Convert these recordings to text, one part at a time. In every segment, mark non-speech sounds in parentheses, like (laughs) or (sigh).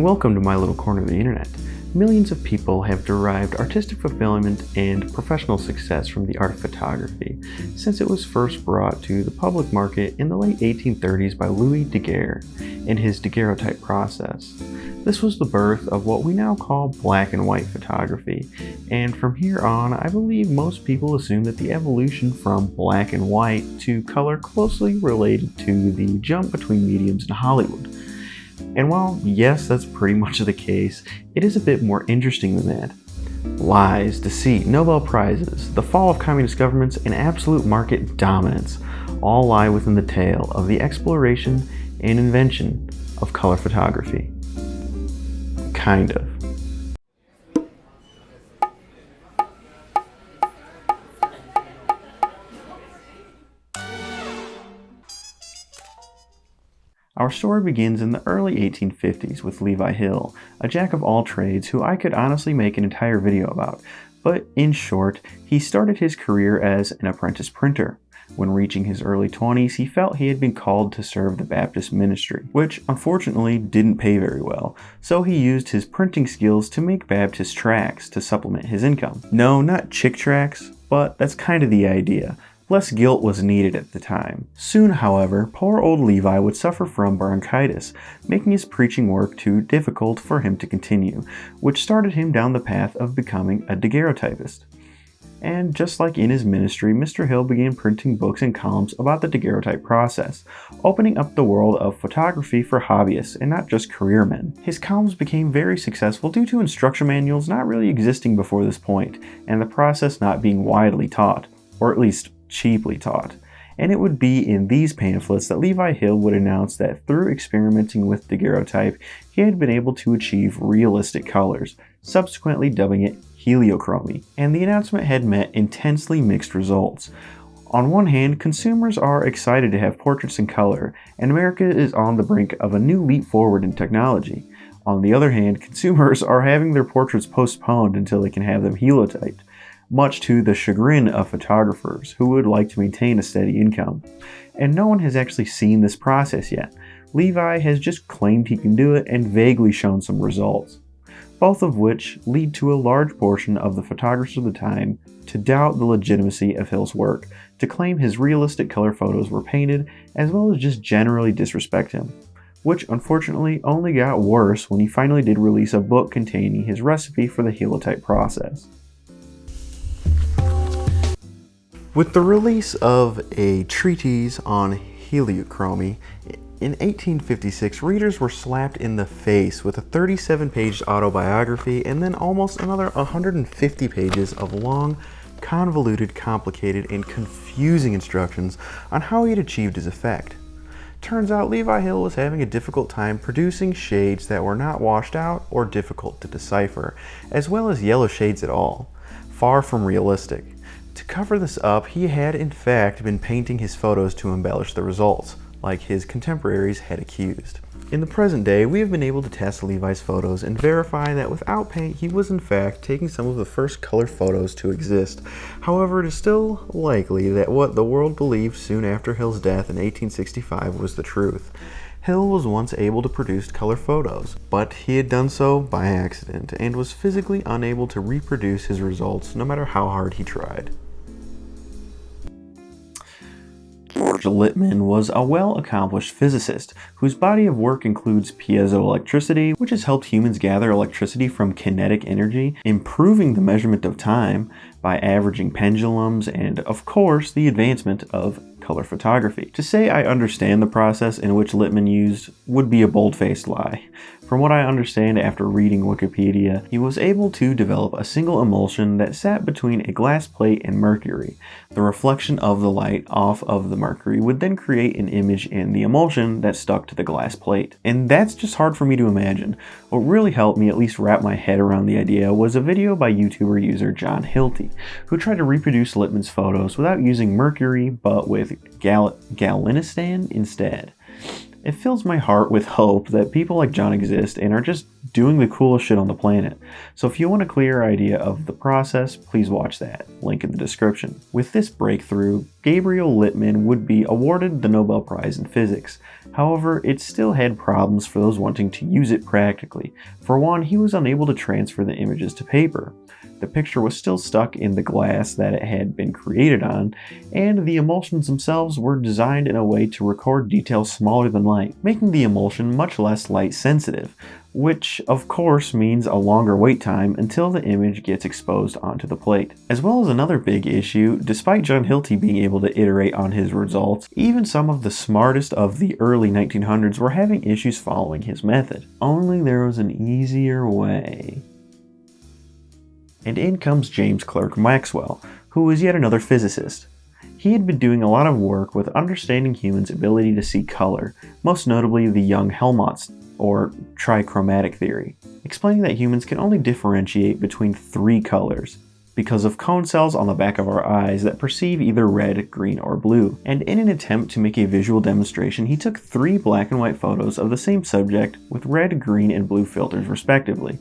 And welcome to my little corner of the internet. Millions of people have derived artistic fulfillment and professional success from the art of photography since it was first brought to the public market in the late 1830s by Louis Daguerre in his daguerreotype process. This was the birth of what we now call black and white photography, and from here on I believe most people assume that the evolution from black and white to color closely related to the jump between mediums in Hollywood. And while, yes, that's pretty much the case, it is a bit more interesting than that. Lies, deceit, Nobel Prizes, the fall of communist governments, and absolute market dominance all lie within the tale of the exploration and invention of color photography. Kind of. Our story begins in the early 1850s with Levi Hill, a jack of all trades who I could honestly make an entire video about, but in short, he started his career as an apprentice printer. When reaching his early 20s, he felt he had been called to serve the Baptist ministry, which unfortunately didn't pay very well, so he used his printing skills to make Baptist tracts to supplement his income. No, not Chick tracts, but that's kind of the idea. Less guilt was needed at the time. Soon, however, poor old Levi would suffer from bronchitis, making his preaching work too difficult for him to continue, which started him down the path of becoming a daguerreotypist. And just like in his ministry, Mr. Hill began printing books and columns about the daguerreotype process, opening up the world of photography for hobbyists and not just career men. His columns became very successful due to instruction manuals not really existing before this point, and the process not being widely taught, or at least cheaply taught. And it would be in these pamphlets that Levi Hill would announce that through experimenting with daguerreotype, he had been able to achieve realistic colors, subsequently dubbing it heliochromy. And the announcement had met intensely mixed results. On one hand, consumers are excited to have portraits in color, and America is on the brink of a new leap forward in technology. On the other hand, consumers are having their portraits postponed until they can have them Hillotyped much to the chagrin of photographers who would like to maintain a steady income. And no one has actually seen this process yet. Levi has just claimed he can do it and vaguely shown some results, both of which lead to a large portion of the photographers of the time to doubt the legitimacy of Hill's work, to claim his realistic color photos were painted, as well as just generally disrespect him which unfortunately only got worse when he finally did release a book containing his recipe for the Hillotype process. With the release of a treatise on heliochromy, in 1856, readers were slapped in the face with a 37-page autobiography and then almost another 150 pages of long, convoluted, complicated, and confusing instructions on how he had achieved his effect. Turns out Levi Hill was having a difficult time producing shades that were not washed out or difficult to decipher, as well as yellow shades at all. Far from realistic. To cover this up, he had in fact been painting his photos to embellish the results, like his contemporaries had accused. In the present day, we have been able to test Levi's photos and verify that without paint, he was in fact taking some of the first color photos to exist. However, it is still likely that what the world believed soon after Hill's death in 1865 was the truth. Hill was once able to produce color photos, but he had done so by accident and was physically unable to reproduce his results no matter how hard he tried. George Lippmann was a well-accomplished physicist whose body of work includes piezoelectricity, which has helped humans gather electricity from kinetic energy, improving the measurement of time by averaging pendulums, and of course the advancement of color photography. To say I understand the process in which Lippmann used would be a bold-faced lie. From what I understand after reading Wikipedia, he was able to develop a single emulsion that sat between a glass plate and mercury. The reflection of the light off of the mercury would then create an image in the emulsion that stuck to the glass plate. And that's just hard for me to imagine. What really helped me at least wrap my head around the idea was a video by YouTuber user John Hilty, who tried to reproduce Lippmann's photos without using mercury but with gal galinstan instead. It fills my heart with hope that people like John exist and are just doing the coolest shit on the planet. So if you want a clear idea of the process, please watch that, link in the description. With this breakthrough, Gabriel Lippmann would be awarded the Nobel Prize in Physics. However, it still had problems for those wanting to use it practically. For one, he was unable to transfer the images to paper. The picture was still stuck in the glass that it had been created on, and the emulsions themselves were designed in a way to record details smaller than light, making the emulsion much less light sensitive, which of course means a longer wait time until the image gets exposed onto the plate. As well as another big issue, despite John Hilty being able to iterate on his results, even some of the smartest of the early 1900s were having issues following his method. Only there was an easier way. And in comes James Clerk Maxwell, who was yet another physicist. He had been doing a lot of work with understanding humans' ability to see color, most notably the Young-Helmholtz, or trichromatic theory, explaining that humans can only differentiate between three colors, because of cone cells on the back of our eyes that perceive either red, green, or blue. And in an attempt to make a visual demonstration, he took three black and white photos of the same subject with red, green, and blue filters respectively.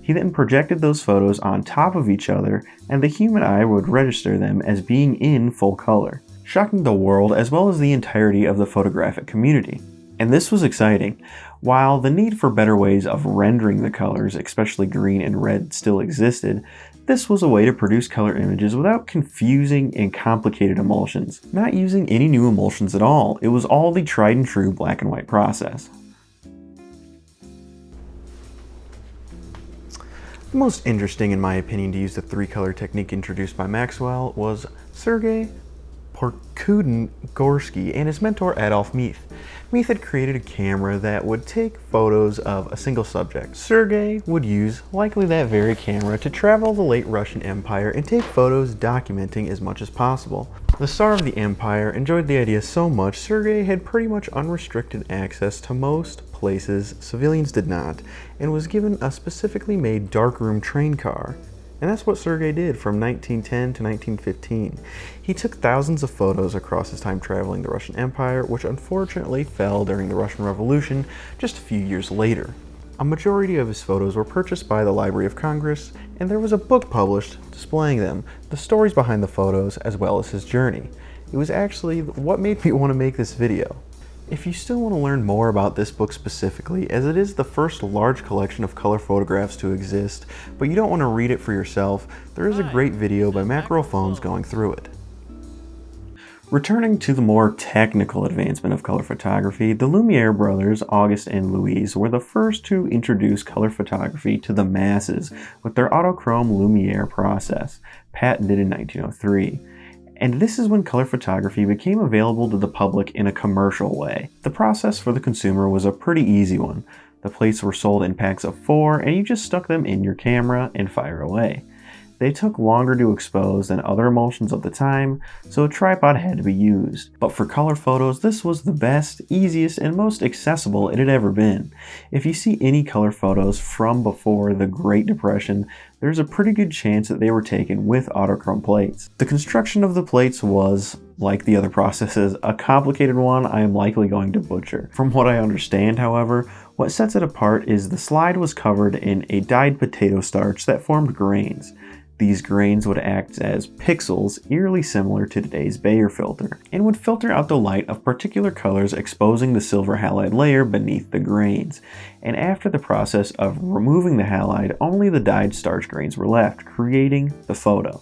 He then projected those photos on top of each other, and the human eye would register them as being in full color, shocking the world as well as the entirety of the photographic community. And this was exciting. While the need for better ways of rendering the colors, especially green and red, still existed, this was a way to produce color images without confusing and complicated emulsions. Not using any new emulsions at all, it was all the tried and true black and white process. The most interesting, in my opinion, to use the three-color technique introduced by Maxwell was Sergei Prokudin-Gorsky and his mentor Adolf Miethe. Miethe had created a camera that would take photos of a single subject. Sergei would use, likely that very camera, to travel the late Russian Empire and take photos documenting as much as possible. The Tsar of the Empire enjoyed the idea so much, Sergei had pretty much unrestricted access to most places civilians did not, and was given a specifically made darkroom train car. And that's what Sergei did from 1910 to 1915. He took thousands of photos across his time traveling the Russian Empire, which unfortunately fell during the Russian Revolution just a few years later. A majority of his photos were purchased by the Library of Congress, and there was a book published displaying them, the stories behind the photos, as well as his journey. It was actually what made me want to make this video. If you still want to learn more about this book specifically, as it is the first large collection of color photographs to exist, but you don't want to read it for yourself, there is a great video by Macro Phones going through it. Returning to the more technical advancement of color photography, the Lumiere brothers, August and Louise, were the first to introduce color photography to the masses with their Autochrome Lumiere process, patented in 1903 and this is when color photography became available to the public in a commercial way. The process for the consumer was a pretty easy one. The plates were sold in packs of four, and you just stuck them in your camera and fire away. They took longer to expose than other emulsions of the time, so a tripod had to be used. But for color photos, this was the best, easiest, and most accessible it had ever been. If you see any color photos from before the Great Depression, there's a pretty good chance that they were taken with autochrome plates. The construction of the plates was, like the other (laughs) processes, a complicated one I am likely going to butcher. From what I understand, however, what sets it apart is the slide was covered in a dyed potato starch that formed grains. These grains would act as pixels eerily similar to today's Bayer filter, and would filter out the light of particular colors exposing the silver halide layer beneath the grains. And after the process of removing the halide, only the dyed starch grains were left, creating the photo.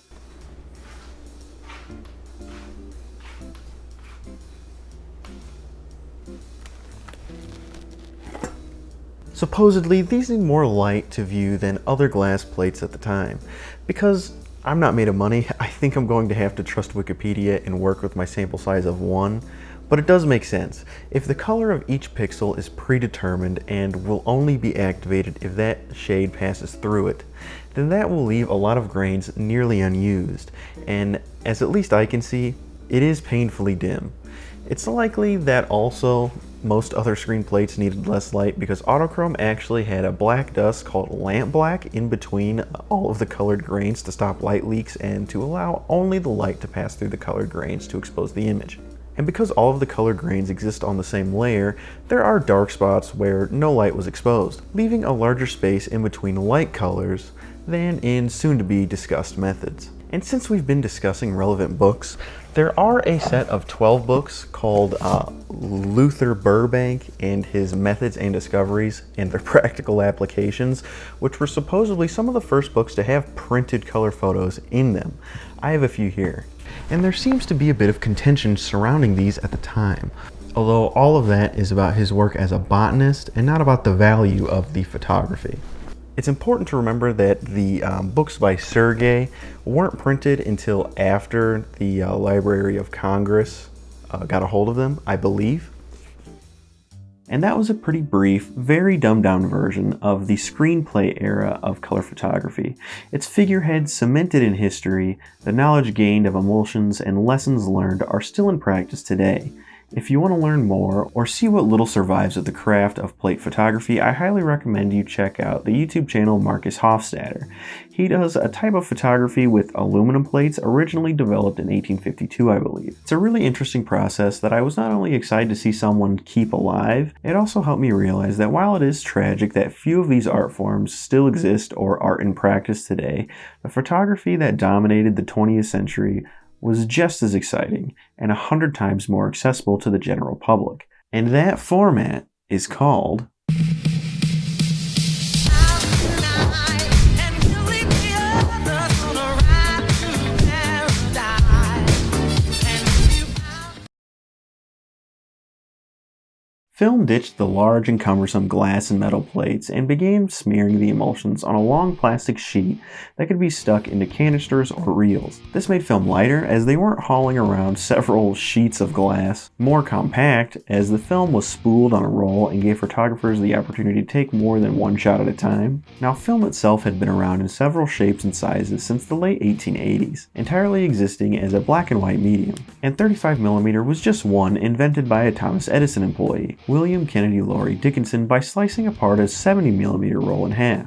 Supposedly, these need more light to view than other glass plates at the time. Because I'm not made of money, (laughs) I think I'm going to have to trust Wikipedia and work with my sample size of one, but it does make sense. If the color of each pixel is predetermined and will only be activated if that shade passes through it, then that will leave a lot of grains nearly unused, and as at least I can see, it is painfully dim. It's likely that also most other screen plates needed less light because Autochrome actually had a black dust called lamp black in between all of the colored grains to stop light leaks and to allow only the light to pass through the colored grains to expose the image. And because all of the colored grains exist on the same layer, there are dark spots where no light was exposed, leaving a larger space in between light colors than in soon-to-be discussed methods. And since we've been discussing relevant books, there are a set of 12 books called uh, Luther Burbank and His Methods and Discoveries and Their (laughs) Practical Applications, which were supposedly some of the first books to have printed color photos in them. I have a few here. And there seems to be a bit of contention surrounding these at the time, although all of that is about his work as a botanist and not about the value of the photography. It's important to remember that the um, books by Sergei weren't printed until after the uh, Library of Congress uh, got a hold of them, I believe. And that was a pretty brief, very dumbed down version of the screenplay era of color photography. Its figurehead cemented in history, the knowledge gained of emulsions and lessons learned are still in practice today, if you want to learn more or see what little survives of the craft of plate photography, I highly recommend you check out the YouTube channel Markus Hofstätter. He does a type of photography with aluminum plates originally developed in 1852, I believe. It's a really interesting process that I was not only excited to see someone keep alive, it also helped me realize that while it is tragic that few of these art forms still exist or are in practice today, the photography that dominated the 20th century was just as exciting and a hundred times more accessible to the general public. And that format is called Film ditched the large and cumbersome glass and metal plates and began smearing the emulsions on a long plastic sheet that could be stuck into canisters or reels. This made film lighter as they weren't hauling around several sheets of glass, more compact as the film was spooled on a roll and gave photographers the opportunity to take more than one shot at a time. Now film itself had been around in several shapes and sizes since the late 1880s, entirely existing as a black and white medium, and 35mm was just one invented by a Thomas Edison employee. William Kennedy Laurie Dickinson by slicing apart a 70mm roll in half.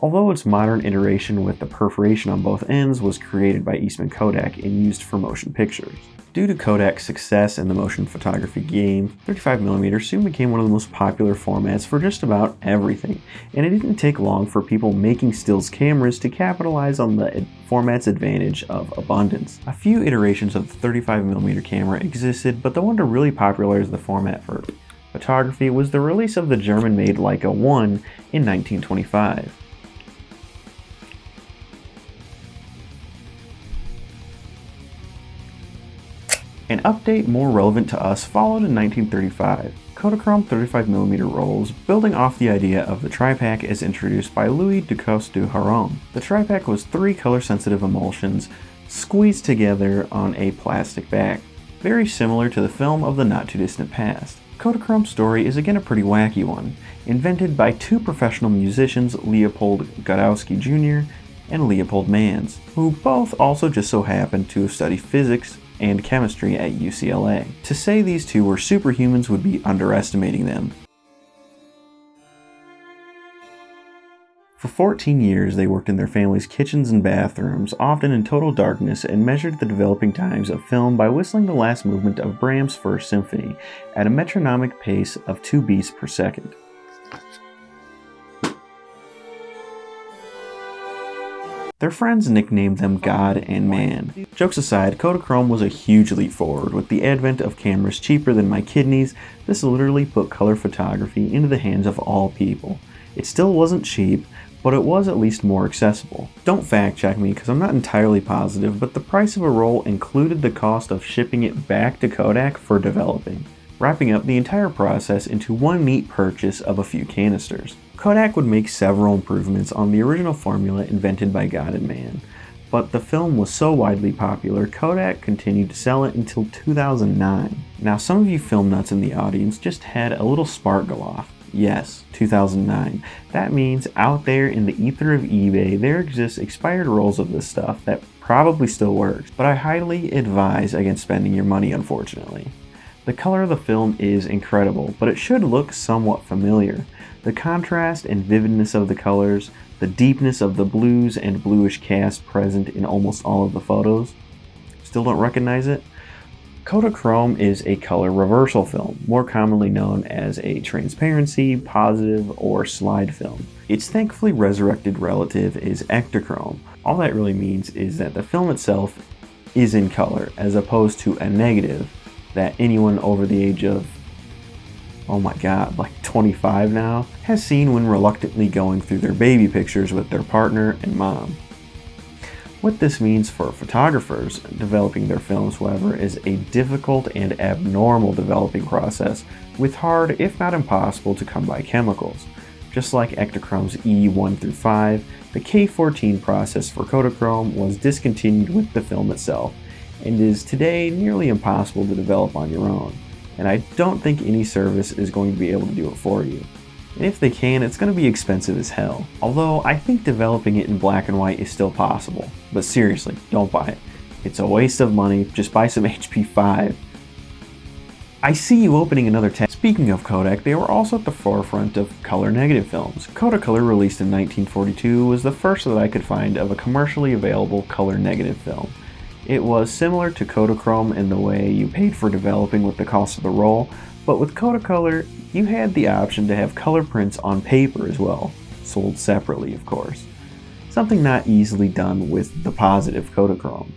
Although its modern iteration with the perforation on both ends was created by Eastman Kodak and used for motion pictures. Due to Kodak's success in the motion photography game, 35mm soon became one of the most popular formats for just about everything, and it didn't take long for people making stills cameras to capitalize on the format's advantage of abundance. A few iterations of the 35mm camera existed, but the one to really popularize the format for photography was the release of the German-made Leica 1 in 1925. An update more relevant to us followed in 1935. Kodachrome 35mm rolls, building off the idea of the Tripack as introduced by Louis Ducos du Hauron. The Tripack was three color-sensitive emulsions squeezed together on a plastic back, very similar to the film of the not-too-distant past. Kodachrome's story is again a pretty wacky one, invented by two professional musicians, Leopold Godowsky Jr. and Leopold Mannes, who both also just so happened to have studied physics and chemistry at UCLA. To say these two were superhumans would be underestimating them. For 14 years, they worked in their family's kitchens and bathrooms, often in total darkness, and measured the developing times of film by whistling the last movement of Brahms' First Symphony at a metronomic pace of 2 beats per second. Their friends nicknamed them God and Man. Jokes aside, Kodachrome was a huge leap forward. With the advent of cameras cheaper than my kidneys, this literally put color photography into the hands of all people. It still wasn't cheap, but it was at least more accessible. Don't fact check me because I'm not entirely positive, but the price of a roll included the cost of shipping it back to Kodak for developing, wrapping up the entire process into one neat purchase of a few canisters. Kodak would make several improvements on the original formula invented by God and Man, but the film was so widely popular, Kodak continued to sell it until 2009. Now some of you film nuts in the audience just had a little spark go off. Yes, 2009. That means out there in the ether of eBay, there exists expired rolls of this stuff that probably still works, but I highly advise against spending your money unfortunately. The color of the film is incredible, but it should look somewhat familiar. The contrast and vividness of the colors, the deepness of the blues and bluish cast present in almost all of the photos. Still don't recognize it? Kodachrome is a color reversal film, more commonly known as a transparency, positive, or slide film. Its thankfully resurrected relative is Ektachrome. All that really means is that the film itself is in color, as opposed to a negative that anyone over the age of, oh my god, like 25 now, has seen when reluctantly going through their baby pictures with their partner and mom. What this means for photographers developing their films, however, is a difficult and abnormal developing process with hard, if not impossible, to come by chemicals. Just like Ektachrome's E1 through 5, the K14 process for Kodachrome was discontinued with the film itself, and is today nearly impossible to develop on your own. And I don't think any service is going to be able to do it for you. And if they can, it's going to be expensive as hell. Although I think developing it in black and white is still possible. But seriously, don't buy it. It's a waste of money, just buy some (laughs) HP 5. I see you opening another tab. Speaking of Kodak, they were also at the forefront of color negative films. Kodacolor, released in 1942, was the first that I could find of a commercially available color negative film. It was similar to Kodachrome in the way you paid for developing with the cost of the roll, but with Kodacolor, you had the option to have color prints on paper as well, sold separately of course. Something not easily done with the positive Kodachrome.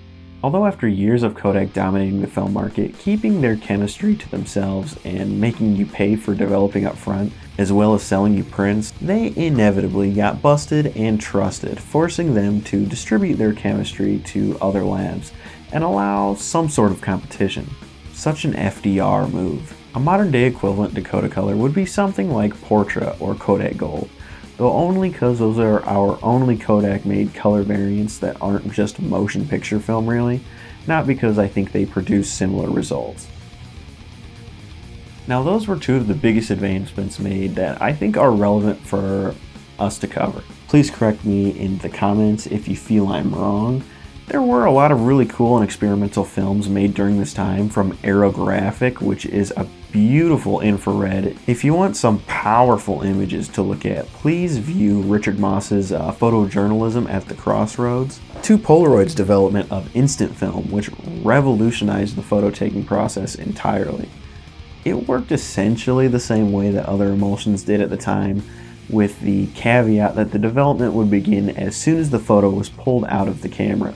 Although after years of Kodak dominating the film market, keeping their chemistry to themselves and making you pay for developing up front, as well as selling you prints, they inevitably got busted and trusted, forcing them to distribute their chemistry to other labs and allow some sort of competition. Such an FDR move. A modern day equivalent to Kodacolor would be something like Portra or Kodak Gold, though only because those are our only Kodak made color variants that aren't just motion picture film really, not because I think they produce similar results. Now those were two of the biggest advancements made that I think are relevant for us to cover. Please correct me in the comments if you feel I'm wrong, there were a lot of really cool and experimental films made during this time from Aerographic, which is a beautiful infrared. If you want some powerful images to look at, please view Richard Mosse's uh, Photojournalism at the Crossroads. To Polaroid's development of instant film, which revolutionized the photo taking process entirely. It worked essentially the same way that other emulsions did at the time, with the caveat that the development would begin as soon as the photo was pulled out of the camera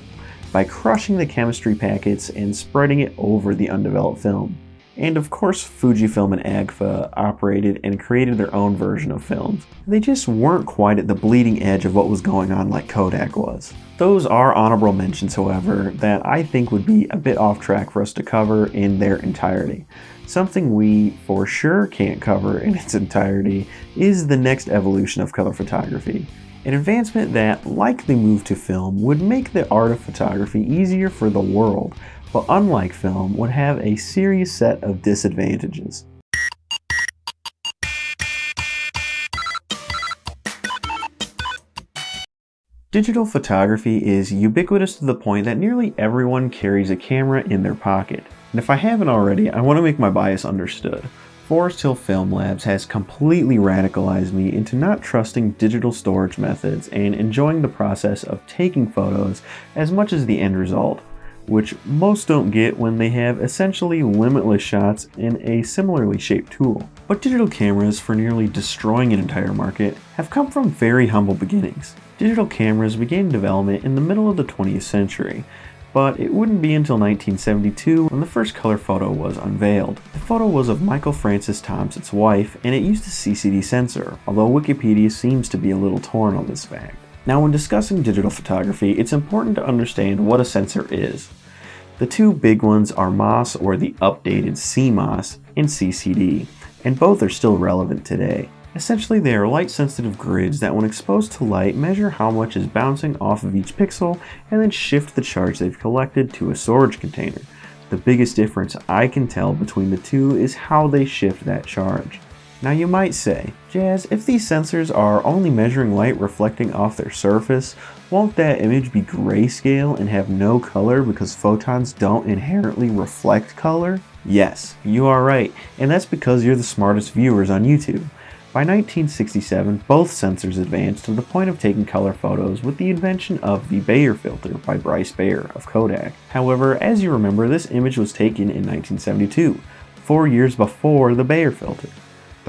by crushing the chemistry packets and spreading it over the undeveloped film. And of course Fujifilm and Agfa operated and created their own version of films. They just weren't quite at the bleeding edge of what was going on like Kodak was. Those are honorable mentions however that I think would be a bit off track for us to cover in their entirety. Something we for sure can't cover in its entirety is the next evolution of color photography. An advancement that, like the move to film, would make the art of photography easier for the world, but unlike film, would have a serious set of disadvantages. Digital photography is ubiquitous to the point that nearly everyone carries a camera in their pocket. And if I haven't already, I want to make my bias understood. Forest Hill Film Labs has completely radicalized me into not trusting digital storage methods and enjoying the process of taking photos as much as the end result, which most don't get when they have essentially limitless shots in a similarly shaped tool. But digital cameras for nearly destroying an entire market have come from very humble beginnings. Digital cameras began development in the middle of the 20th century, but it wouldn't be until 1972 when the first color photo was unveiled. The photo was of Michael Francis Tompsett's wife, and it used a CCD sensor, although Wikipedia seems to be a little torn on this fact. Now when discussing digital photography, it's important to understand what a sensor is. The two big ones are MOS or the updated CMOS and CCD, and both are still relevant today. Essentially, they are light-sensitive grids that when exposed to light measure how much is bouncing off of each pixel and then shift the charge they've collected to a storage container. The biggest difference I can tell between the two is how they shift that charge. Now you might say, Jazz, if these sensors are only measuring light reflecting off their surface, won't that image be grayscale and have no color because photons don't inherently reflect color? Yes, you are right, and that's because you're the smartest viewers on YouTube. By 1967, both sensors advanced to the point of taking color photos with the invention of the Bayer filter by Bryce Bayer of Kodak. However, as you remember, this image was taken in 1972, four years before the Bayer filter.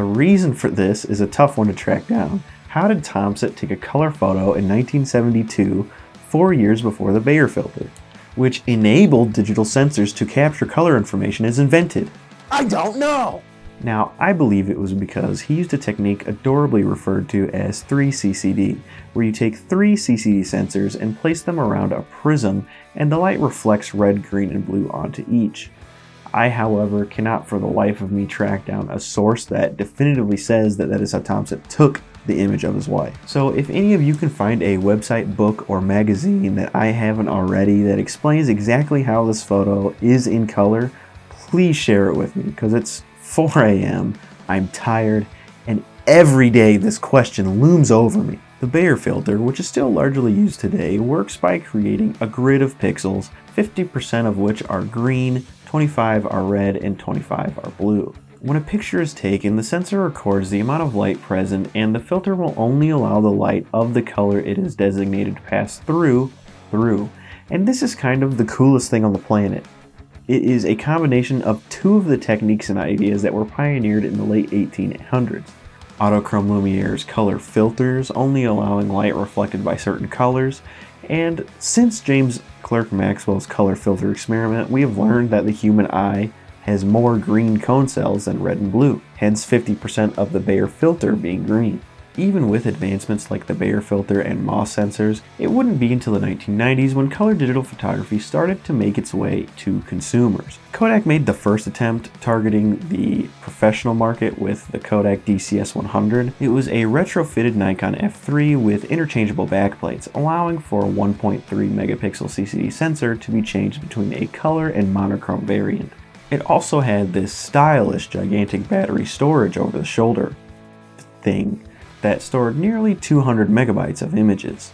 The reason for this is a tough one to track down. How did Tompsett take a color photo in 1972, four years before the Bayer filter, which enabled digital sensors to capture color information as invented? I don't know! Now, I believe it was because he used a technique adorably referred to as 3CCD, where you take three CCD sensors and place them around a prism and the light reflects red, green, and blue onto each. I, however, cannot for the life of me track down a source that definitively says that that is how Tompsett took the image of his wife. So if any of you can find a website, book, or magazine that I haven't already that explains exactly how this photo is in color, please share it with me because it's 4 a.m., I'm tired, and every day this question looms over me. The Bayer filter, which is still largely used today, works by creating a grid of pixels, 50% of which are green, 25 are red, and 25 are blue. When a picture is taken, the sensor records the amount of light present and the filter will only allow the light of the color it is designated to pass through, through. And this is kind of the coolest thing on the planet. It is a combination of two of the techniques and ideas that were pioneered in the late 1800s. Autochrome Lumiere's color filters, only allowing light reflected by certain colors, and since James Clerk Maxwell's color filter experiment, we have learned that the human eye has more green cone cells than red and blue, hence 50% of the Bayer filter being green. Even with advancements like the Bayer filter and MOS sensors, it wouldn't be until the 1990s when color digital photography started to make its way to consumers. Kodak made the first attempt targeting the professional market with the Kodak DCS-100. It was a retrofitted Nikon F3 with interchangeable backplates, allowing for a 1.3 megapixel CCD sensor to be changed between a color and monochrome variant. It also had this stylish gigantic battery storage over the shoulder thing that stored nearly 200 megabytes of images.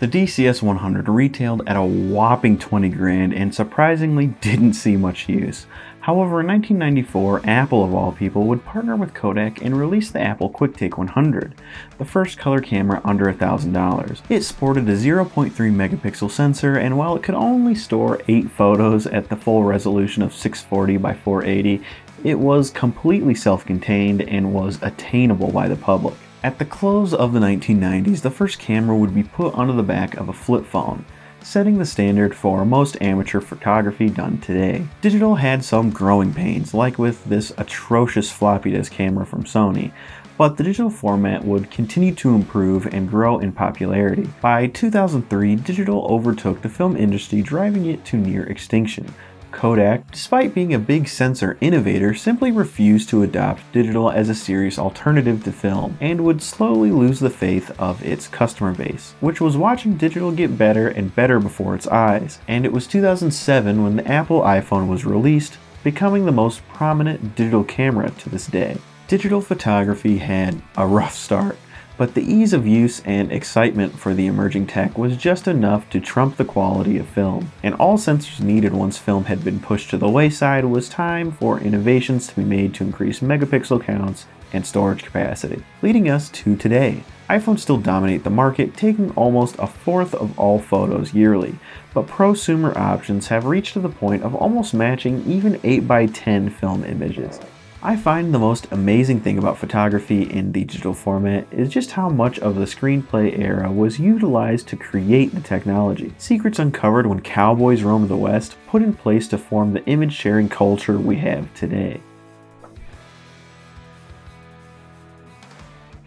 The DCS-100 retailed at a whopping 20 grand and surprisingly didn't see much use. However, in 1994, Apple of all people would partner with Kodak and release the Apple QuickTake 100, the first color camera under $1,000. It sported a 0.3 megapixel sensor and while it could only store 8 photos at the full resolution of 640 by 480, it was completely self-contained and was attainable by the public. At the close of the 1990s, the first camera would be put onto the back of a flip phone, setting the standard for most amateur photography done today. Digital had some growing pains, like with this atrocious floppy disk camera from Sony, but the digital format would continue to improve and grow in popularity. By 2003, digital overtook the film industry, driving it to near extinction, Kodak, despite being a big sensor innovator, simply refused to adopt digital as a serious alternative to film and would slowly lose the faith of its customer base, which was watching digital get better and better before its eyes. And it was 2007 when the Apple iPhone was released, becoming the most prominent digital camera to this day. Digital photography had a rough start but the ease of use and excitement for the emerging tech was just enough to trump the quality of film. And all sensors needed once film had been pushed to the wayside was time for innovations to be made to increase megapixel counts and storage capacity. Leading us to today. iPhones still dominate the market, taking almost a fourth of all photos yearly, but prosumer options have reached to the point of almost matching even 8x10 film images. I find the most amazing thing about photography in digital format is just how much of the screenplay era was utilized to create the technology. Secrets uncovered when cowboys roamed the West put in place to form the image sharing culture we have today.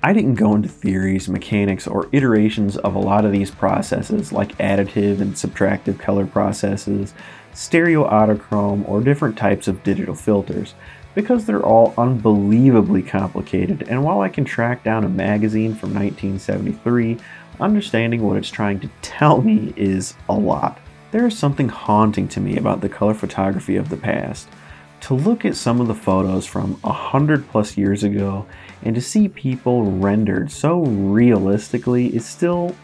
I didn't go into theories, mechanics, or iterations of a lot of these processes like additive and subtractive color processes, stereo autochrome, or different types of digital filters because they're all unbelievably complicated and while I can track down a magazine from 1973, understanding what it's trying to tell me is a lot. There is something haunting to me about the color photography of the past. To look at some of the photos from a hundred plus years ago and to see people rendered so realistically is still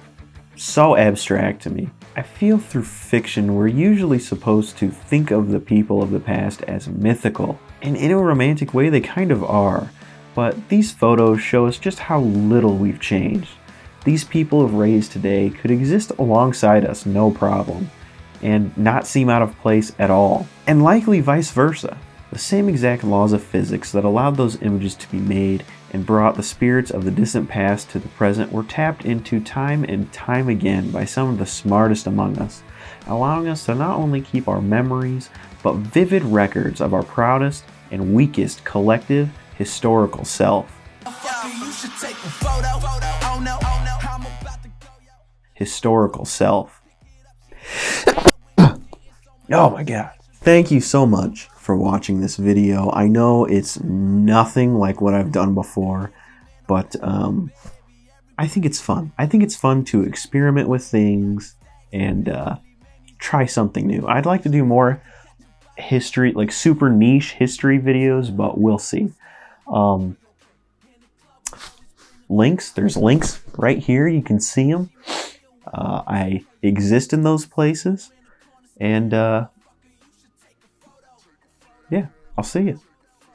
so abstract to me. I feel through fiction we're usually supposed to think of the people of the past as mythical, and in a romantic way they kind of are, but these photos show us just how little we've changed. These people of raised today could exist alongside us no problem, and not seem out of place at all, and likely vice versa. The same exact laws of physics that allowed those images to be made and brought the spirits of the distant past to the present were tapped into time and time again by some of the smartest among us, allowing us to not only keep our memories, but vivid records of our proudest and weakest collective historical self. Historical self. (coughs) oh my god. Thank you so much for watching this video. I know it's nothing like what I've done before, but um, I think it's fun. I think it's fun to experiment with things and uh, try something new. I'd like to do more history, like super niche history videos, but we'll see. Um, links, there's links right here. You can see them. Uh, I exist in those places. And uh, yeah, I'll see you.